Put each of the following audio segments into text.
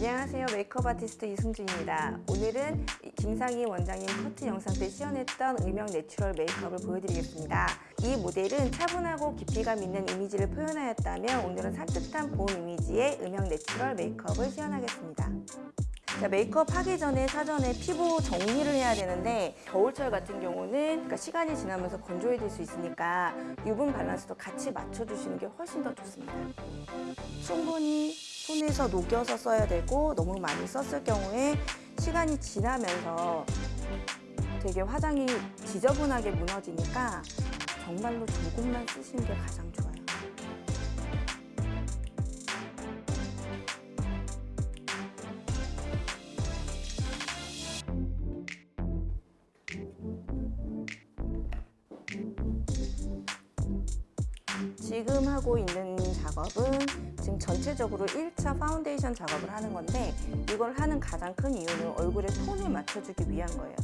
안녕하세요. 메이크업 아티스트 이승준입니다. 오늘은 김상희 원장님 커트 영상 때 시연했던 음영 natural 메이크업을 보여드리겠습니다. 이 모델은 차분하고 깊이감 있는 이미지를 표현하였다면 오늘은 산뜻한 봄 이미지의 음영 natural 메이크업을 시연하겠습니다. 자, 메이크업 하기 전에 사전에 피부 정리를 해야 되는데 겨울철 같은 경우는 그러니까 시간이 지나면서 건조해질 수 있으니까 유분 밸런스도 같이 맞춰주시는 게 훨씬 더 좋습니다. 충분히 손에서 녹여서 써야 되고 너무 많이 썼을 경우에 시간이 지나면서 되게 화장이 지저분하게 무너지니까 정말로 조금만 쓰시는 게 가장 좋아요. 전체적으로 1차 파운데이션 작업을 하는 건데 이걸 하는 가장 큰 이유는 얼굴에 톤을 맞춰주기 위한 거예요.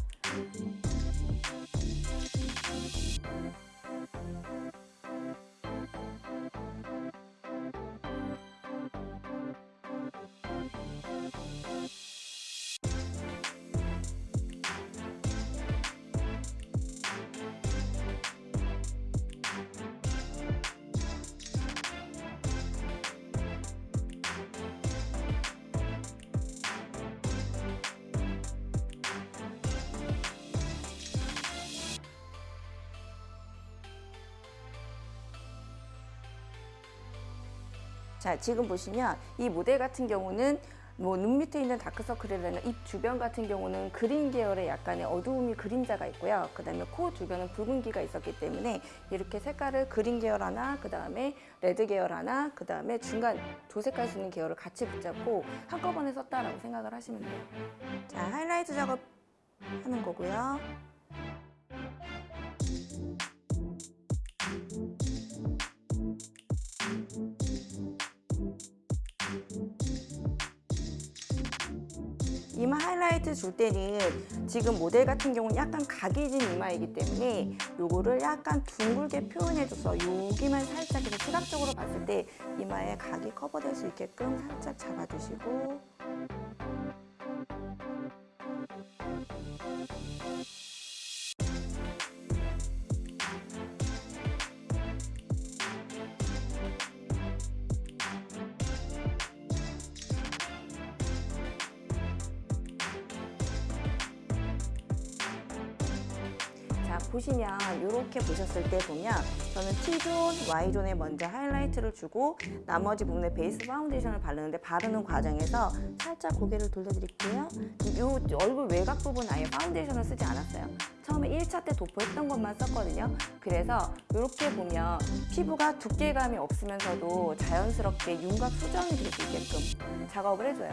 자, 지금 보시면 이 모델 같은 경우는 뭐 눈 밑에 있는 다크서클이나 입 주변 같은 경우는 green 계열의 약간의 어두움이 그림자가 있고요. 그 다음에 코 주변은 붉은기가 있었기 때문에 이렇게 색깔을 green 계열 하나, 그 다음에 red 계열 하나, 그 다음에 중간 조 색깔 쓰는 계열을 같이 붙잡고 한꺼번에 썼다라고 생각을 하시면 돼요. 자, 하이라이트 작업 하는 거고요. 하이라이트 줄 때는 지금 모델 같은 경우는 약간 각이 진 이마이기 때문에 요거를 약간 둥글게 표현해줘서 여기만 살짝 이렇게 시각적으로 봤을 때 이마에 각이 커버될 수 있게끔 살짝 잡아주시고 보시면 이렇게 보셨을 때 보면 저는 T존, Y존에 먼저 하이라이트를 주고 나머지 부분에 베이스 파운데이션을 바르는데 바르는 과정에서 살짝 고개를 돌려드릴게요. 이 얼굴 외곽 부분 아예 파운데이션을 쓰지 않았어요. 처음에 1차 때 도포했던 것만 썼거든요. 그래서 이렇게 보면 피부가 두께감이 없으면서도 자연스럽게 윤곽 수정이 될 수 있게끔 작업을 해줘요.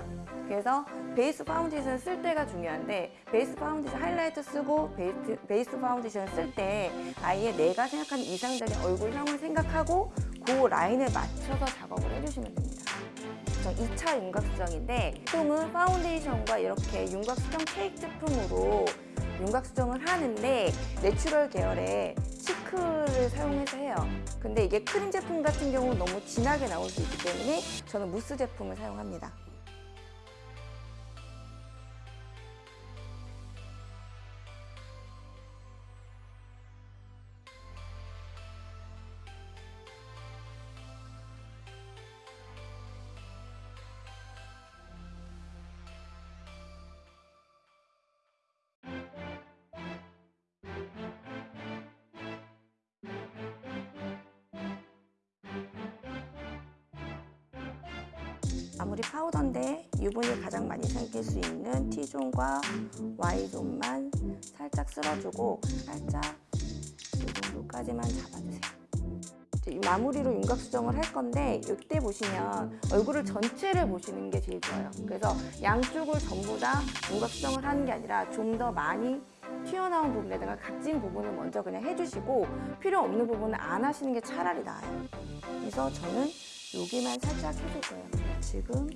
그래서 베이스 파운데이션 쓸 때가 중요한데 베이스 파운데이션 하이라이트 쓰고 베이스, 베이스 파운데이션 쓸 때 아예 내가 생각하는 이상적인 얼굴형을 생각하고 그 라인에 맞춰서 작업을 해주시면 됩니다. 2차 윤곽 수정인데 보통은 파운데이션과 이렇게 윤곽 수정 케이크 제품으로 윤곽 수정을 하는데 natural 계열의 cheek를 사용해서 해요. 근데 이게 크림 제품 같은 경우 너무 진하게 나올 수 있기 때문에 저는 무스 제품을 사용합니다 아무리 파우더인데 유분이 가장 많이 생길 수 있는 T존과 Y존만 살짝 쓸어주고 살짝 이 정도까지만 잡아주세요. 이제 마무리로 윤곽 수정을 할 건데 이때 보시면 얼굴을 전체를 보시는 게 제일 좋아요. 그래서 양쪽을 전부 다 윤곽 수정을 하는 게 아니라 좀 더 많이 튀어나온 부분에다가 각진 부분을 먼저 그냥 해주시고 필요 없는 부분은 안 하시는 게 차라리 나아요. 그래서 저는 여기만 살짝 해줄 거예요. 지금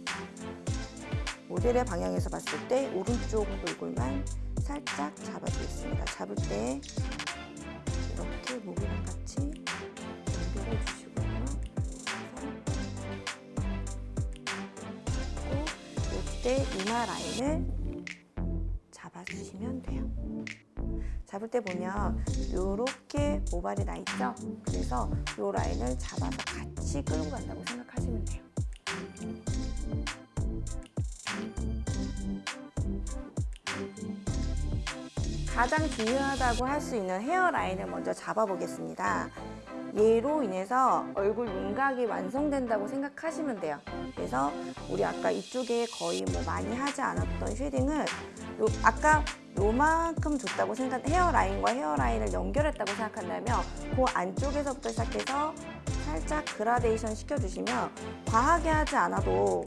모델의 방향에서 봤을 때 오른쪽 얼굴만 살짝 잡아주겠습니다. 잡을 때 이렇게 목이랑 같이 연결해 주시고요. 그리고 이 이때 이마 라인을 잡을 때 보면 이렇게 모발이 나 있죠? 그래서 이 라인을 잡아서 같이 끌고 간다고 생각하시면 돼요. 가장 중요하다고 할 수 있는 헤어라인을 먼저 잡아보겠습니다. 얘로 인해서 얼굴 윤곽이 완성된다고 생각하시면 돼요. 그래서 우리 아까 이쪽에 거의 뭐 많이 하지 않았던 shading을 요, 아까 요만큼 줬다고 생각, 헤어라인과 헤어라인을 연결했다고 생각한다면 그 안쪽에서부터 시작해서 살짝 그라데이션 시켜주시면 과하게 하지 않아도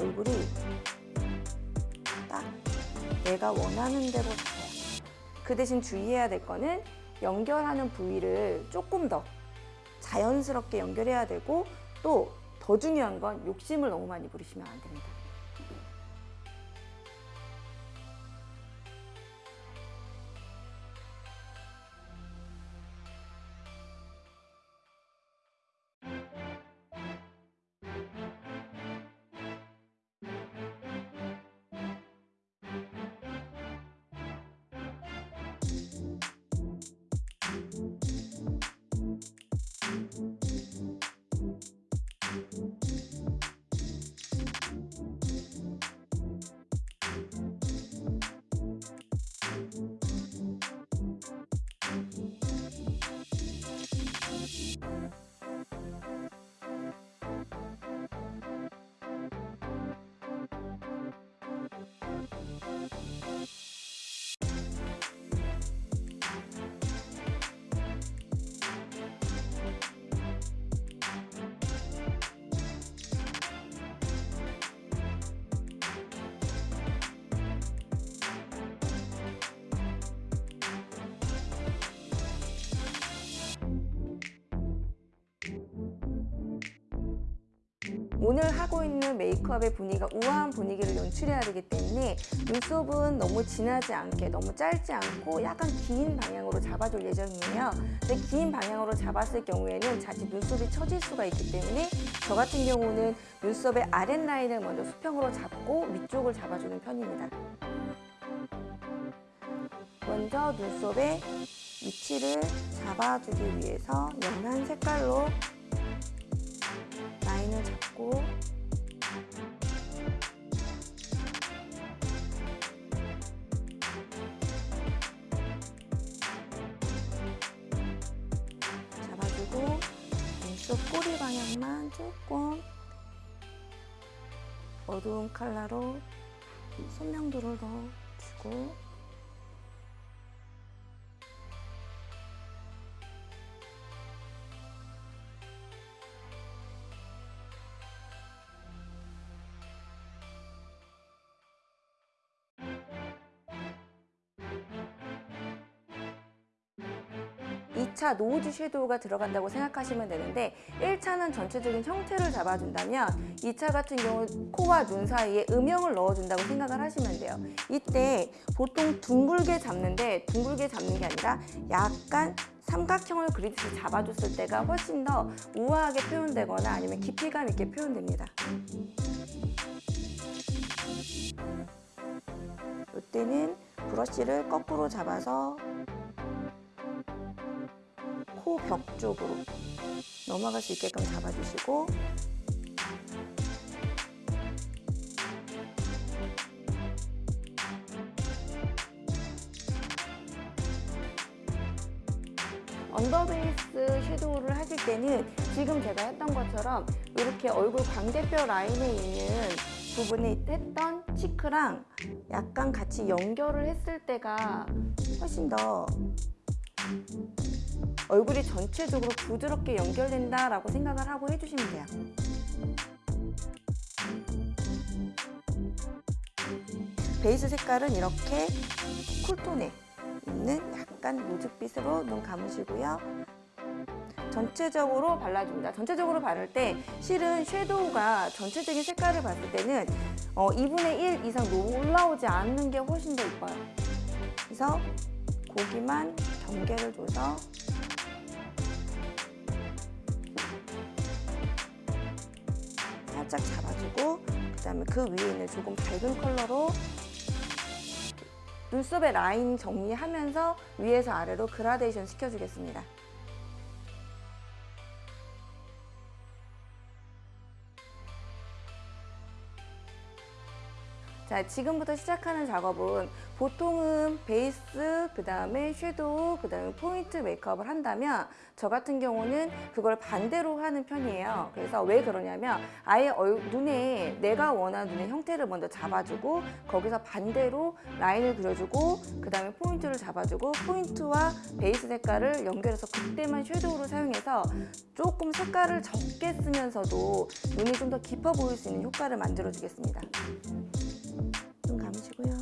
얼굴이 딱 내가 원하는 대로 잡아요. 그 대신 주의해야 될 거는 연결하는 부위를 조금 더 자연스럽게 연결해야 되고 또 더 중요한 건 욕심을 너무 많이 부리시면 안 됩니다. 오늘 하고 있는 메이크업의 분위기가 우아한 분위기를 연출해야 되기 때문에 눈썹은 너무 진하지 않게 너무 짧지 않고 약간 긴 방향으로 잡아줄 예정이에요. 근데 긴 방향으로 잡았을 경우에는 자칫 눈썹이 처질 수가 있기 때문에 저 같은 경우는 눈썹의 아랫라인을 먼저 수평으로 잡고 위쪽을 잡아주는 편입니다. 먼저 눈썹의 위치를 잡아주기 위해서 연한 색깔로 라인을 잡고 잡아주고 눈썹 꼬리 방향만 조금 어두운 컬러로 선명도를 더 주고 이차 노우즈 섀도우가 들어간다고 생각하시면 되는데 1차는 전체적인 형태를 잡아준다면 2차 같은 경우 코와 눈 사이에 음영을 넣어준다고 생각을 하시면 돼요. 이때 보통 둥글게 잡는데 둥글게 잡는 게 아니라 약간 삼각형을 그리듯이 잡아줬을 때가 훨씬 더 우아하게 표현되거나 아니면 깊이감 있게 표현됩니다. 이때는 브러쉬를 거꾸로 잡아서 코 벽 쪽으로 넘어갈 수 있게끔 잡아주시고. 언더베이스 섀도우를 하실 때는 지금 제가 했던 것처럼 이렇게 얼굴 광대뼈 라인에 있는 부분에 했던 치크랑 약간 같이 연결을 했을 때가 훨씬 더 얼굴이 전체적으로 부드럽게 연결된다라고 생각을 하고 해주시면 돼요. 베이스 색깔은 이렇게 쿨톤에 있는 약간 노즈빛으로 눈 감으시고요. 전체적으로 발라줍니다. 전체적으로 바를 때 실은 섀도우가 전체적인 색깔을 봤을 때는 어, 2분의 1 이상 올라오지 않는 게 훨씬 더 이뻐요. 그래서 고기만 경계를 줘서 살짝 잡아주고 그 다음에 그 위에 있는 조금 밝은 컬러로 눈썹의 라인 정리하면서 위에서 아래로 그라데이션 시켜주겠습니다. 자, 지금부터 시작하는 작업은 보통은 베이스, 그 다음에 shadow, 그 다음에 포인트 메이크업을 한다면 저 같은 경우는 그걸 반대로 하는 편이에요. 그래서 왜 그러냐면 아예 얼- 눈에 내가 원하는 눈의 형태를 먼저 잡아주고 거기서 반대로 라인을 그려주고 그 다음에 포인트를 잡아주고 포인트와 베이스 색깔을 연결해서 그때만 shadow를 사용해서 조금 색깔을 적게 쓰면서도 눈이 좀 더 깊어 보일 수 있는 효과를 만들어 주겠습니다. 눈 감으시고요.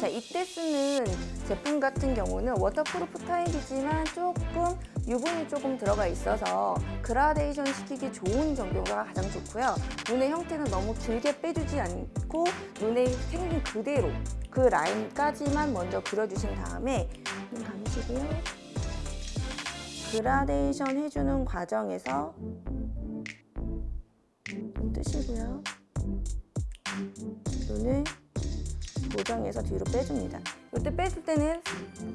자, 이때 쓰는 제품 같은 경우는 waterproof 타입이지만 조금 유분이 조금 들어가 있어서 그라데이션 시키기 좋은 정도가 가장 좋고요. 눈의 형태는 너무 길게 빼주지 않고 눈에 생긴 그대로 그 라인까지만 먼저 그려주신 다음에 눈 감으시고요. 그라데이션 해주는 과정에서 눈 뜨시고요. 눈을 고정해서 뒤로 빼줍니다. 이때 뺐을 때는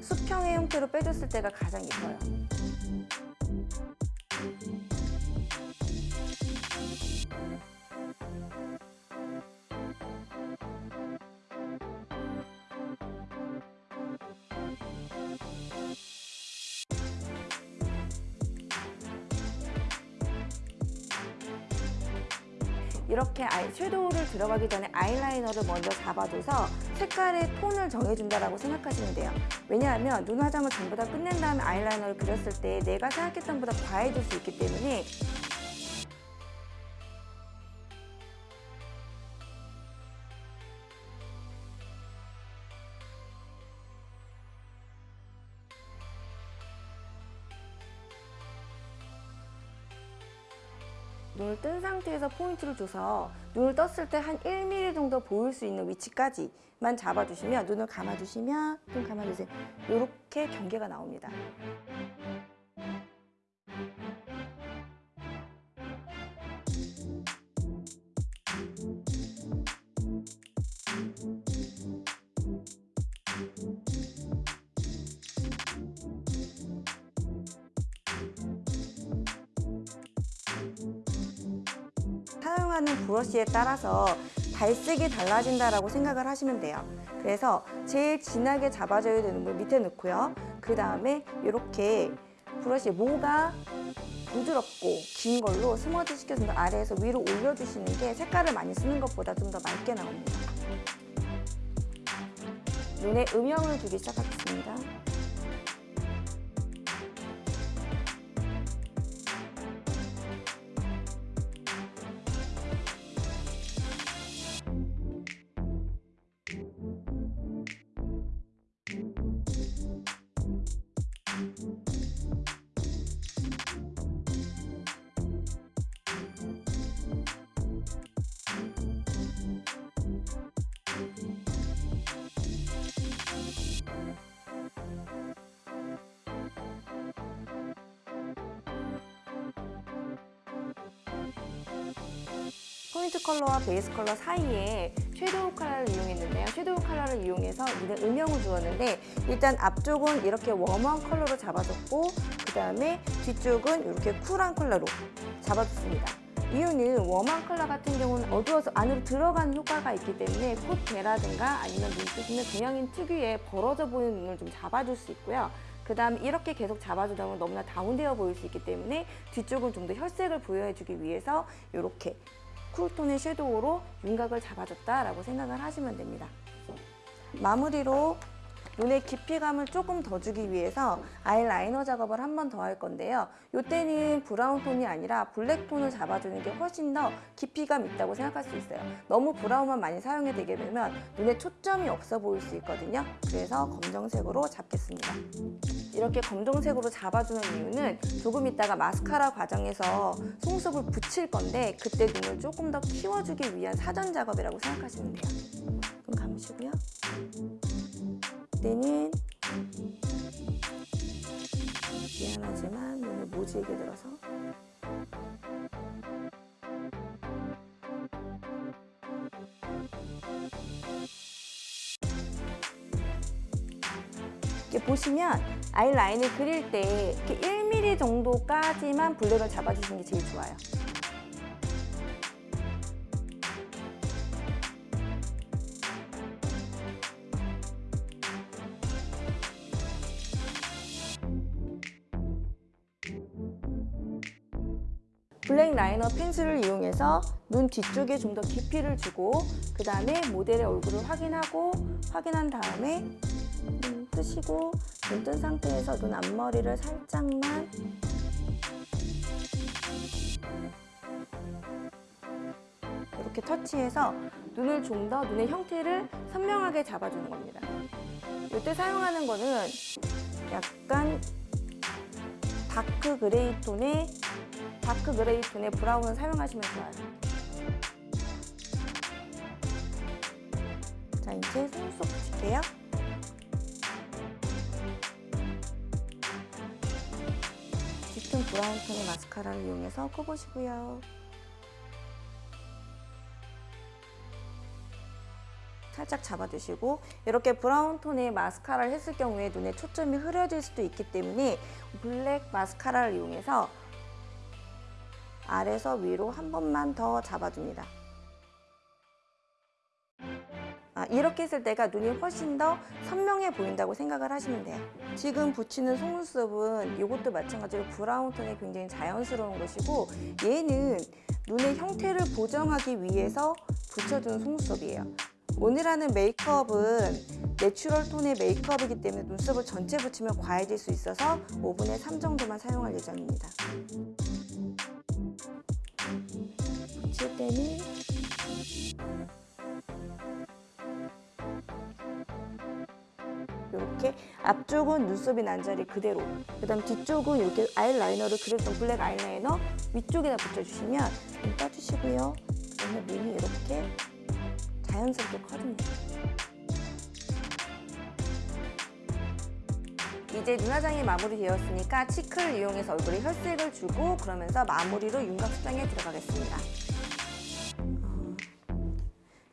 수평의 형태로 빼줬을 때가 가장 예뻐요. 이렇게 아이 섀도우를 들어가기 전에 아이라이너를 먼저 잡아줘서 색깔의 톤을 정해준다라고 생각하시면 돼요. 왜냐하면 눈 화장을 전부 다 끝낸 다음에 아이라이너를 그렸을 때 내가 생각했던 보다 과해질 수 있기 때문에 뜬 상태에서 포인트를 줘서 눈을 떴을 때 한 1mm 정도 보일 수 있는 위치까지만 잡아주시면 눈을 감아주시면 눈 감아주세요. 이렇게 경계가 나옵니다. 사용하는 브러쉬에 따라서 발색이 달라진다라고 생각을 하시면 돼요. 그래서 제일 진하게 잡아줘야 되는 물 밑에 넣고요. 그 다음에 이렇게 브러쉬 모가 부드럽고 긴 걸로 스머지 시켜서 아래에서 위로 올려주시는 게 색깔을 많이 쓰는 것보다 좀 더 맑게 나옵니다. 눈에 음영을 주기 시작하겠습니다. 포인트 컬러와 베이스 컬러 사이에 shadow 컬러를 이용했는데요. shadow 컬러를 이용해서 눈에 음영을 주었는데 일단 앞쪽은 이렇게 warm한 컬러로 잡아줬고 그 다음에 뒤쪽은 이렇게 cool한 컬러로 잡아줬습니다. 이유는 warm한 컬러 같은 경우는 어두워서 안으로 들어가는 효과가 있기 때문에 콧대라든가 아니면 눈뜨시면 동양인 특유의 벌어져 보이는 눈을 좀 잡아줄 수 있고요. 그 다음 이렇게 계속 잡아주다 보면 너무나 다운되어 보일 수 있기 때문에 뒤쪽은 좀 더 혈색을 부여해주기 위해서 이렇게 cool톤의 shadow로 윤곽을 잡아줬다라고 생각을 하시면 됩니다. 마무리로 눈의 깊이감을 조금 더 주기 위해서 아이라이너 작업을 한 번 더 할 건데요. 이때는 brown 톤이 아니라 black 톤을 잡아주는 게 훨씬 더 깊이감 있다고 생각할 수 있어요. 너무 brown만 많이 사용해 되게 되면 눈에 초점이 없어 보일 수 있거든요. 그래서 검정색으로 잡겠습니다. 이렇게 검정색으로 잡아주는 이유는 조금 있다가 마스카라 과정에서 속눈썹을 붙일 건데 그때 눈을 조금 더 키워주기 위한 사전 작업이라고 생각하시면 돼요. 눈 감으시고요. 이때는 미안하지만 눈을 모질게 들어서 이렇게 보시면 아이라인을 그릴 때 이렇게 1mm 정도까지만 블랙을 잡아주시는 게 제일 좋아요. 블랙 라이너 펜슬을 이용해서 눈 뒤쪽에 좀 더 깊이를 주고 그 다음에 모델의 얼굴을 확인하고 확인한 다음에 눈 뜨시고 눈 뜬 상태에서 눈 앞머리를 살짝만 이렇게 터치해서 눈을 좀 더 눈의 형태를 선명하게 잡아주는 겁니다. 이때 사용하는 거는 약간 dark gray 톤의 dark gray 톤의 brown을 사용하시면 좋아요. 자, 이제 속눈썹 붙일게요. 짙은 브라운 톤의 마스카라를 이용해서 커보시고요. 살짝 잡아주시고 이렇게 브라운 톤의 마스카라를 했을 경우에 눈에 초점이 흐려질 수도 있기 때문에 블랙 마스카라를 이용해서 아래서 위로 한 번만 더 잡아줍니다. 아, 이렇게 했을 때가 눈이 훨씬 더 선명해 보인다고 생각을 하시면 돼요. 지금 붙이는 속눈썹은 이것도 마찬가지로 brown 톤이 굉장히 자연스러운 것이고 얘는 눈의 형태를 보정하기 위해서 붙여주는 속눈썹이에요. 오늘 하는 메이크업은 natural 톤의 메이크업이기 때문에 눈썹을 전체 붙이면 과해질 수 있어서 5분의 3 정도만 사용할 예정입니다. 붙일 때는 이렇게 앞쪽은 눈썹이 난 자리 그대로 그 다음 뒤쪽은 이렇게 아이라이너를 그렸던 블랙 아이라이너 위쪽에다 붙여주시면 눈 떠주시고요. 그다음에 눈이 이렇게 자연스럽게 커집니다. 이제 눈화장이 마무리되었으니까 치크를 이용해서 얼굴에 혈색을 주고 그러면서 마무리로 윤곽 수정에 들어가겠습니다. 어,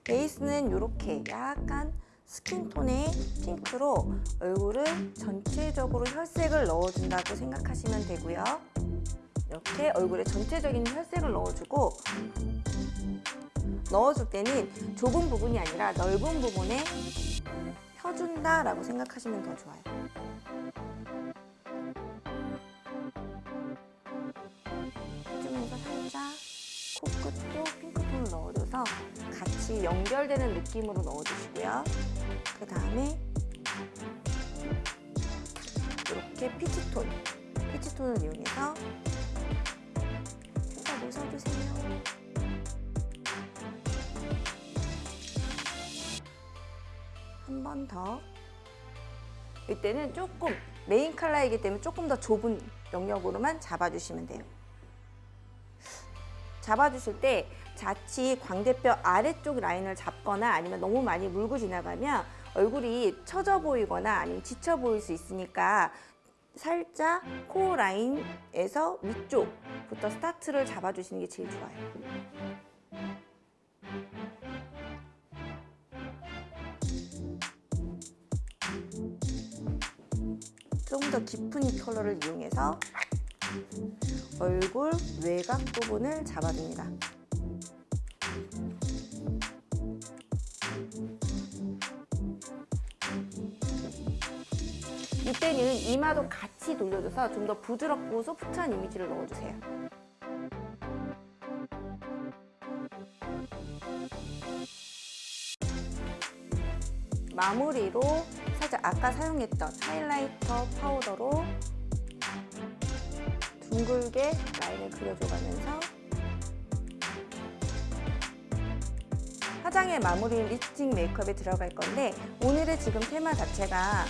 베이스는 이렇게 약간 스킨톤의 핑크로 얼굴을 전체적으로 혈색을 넣어준다고 생각하시면 되고요. 이렇게 얼굴에 전체적인 혈색을 넣어주고 넣어줄 때는 좁은 부분이 아니라 넓은 부분에 펴준다 라고 생각하시면 더 좋아요. 해주면서 살짝 코끝도 넣어줘서 같이 연결되는 느낌으로 넣어주시고요. 그 다음에 이렇게 피치톤, 피치톤을 이용해서 살짝 웃어주세요. 한 번 더. 이때는 조금 메인 컬러이기 때문에 조금 더 좁은 영역으로만 잡아주시면 돼요. 잡아주실 때 자칫 광대뼈 아래쪽 라인을 잡거나 아니면 너무 많이 물고 지나가면 얼굴이 처져 보이거나 아니면 지쳐 보일 수 있으니까 살짝 코 라인에서 위쪽부터 스타트를 잡아주시는 게 제일 좋아요. 조금 더 깊은 이 컬러를 이용해서 얼굴 외곽 부분을 잡아줍니다. 때는 이마도 같이 돌려줘서 좀 더 부드럽고 소프트한 이미지를 넣어주세요. 마무리로 살짝 아까 사용했던 highlighter 파우더로 둥글게 라인을 그려줘가면서 화장의 마무리 립스틱 메이크업에 들어갈 건데 오늘의 지금 테마 자체가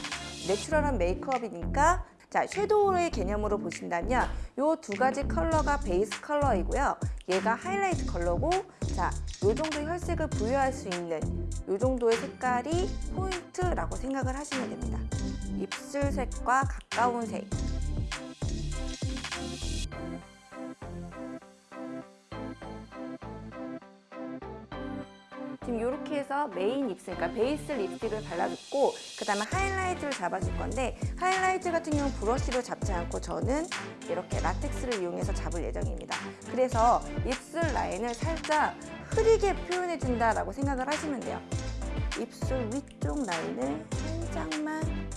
natural한 메이크업이니까 자 shadow의 개념으로 보신다면 이두 가지 컬러가 베이스 컬러이고요. 얘가 하이라이트 컬러고 자, 요 정도 혈색을 부여할 수 있는 요 정도의 색깔이 포인트라고 생각을 하시면 됩니다. 입술색과 가까운 색. 지금 이렇게 해서 메인 립스틱, 그러니까 베이스 립스틱을 발라줬고 그 다음에 하이라이트를 잡아줄 건데 하이라이트 같은 경우는 브러쉬로 잡지 않고 저는 이렇게 라텍스를 이용해서 잡을 예정입니다. 그래서 입술 라인을 살짝 흐리게 표현해준다라고 생각을 하시면 돼요. 입술 위쪽 라인을 살짝만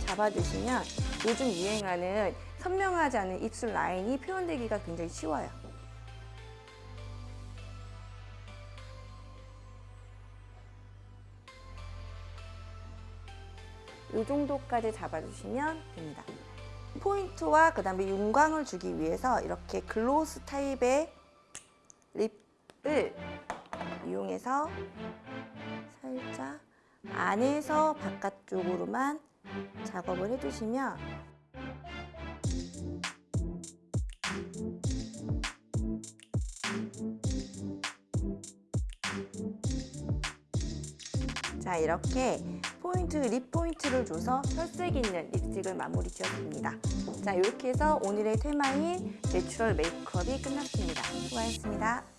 잡아주시면 요즘 유행하는 선명하지 않은 입술 라인이 표현되기가 굉장히 쉬워요. 이 정도까지 잡아주시면 됩니다. 포인트와 그 다음에 윤광을 주기 위해서 이렇게 글로스 타입의 립을 이용해서 살짝 안에서 바깥쪽으로만 작업을 해주시면 자 이렇게 포인트, lip 포인트를 줘서 혈색 있는 립스틱을 마무리 지었습니다. 자 이렇게 해서 오늘의 테마인 natural 메이크업이 끝났습니다. 수고하셨습니다.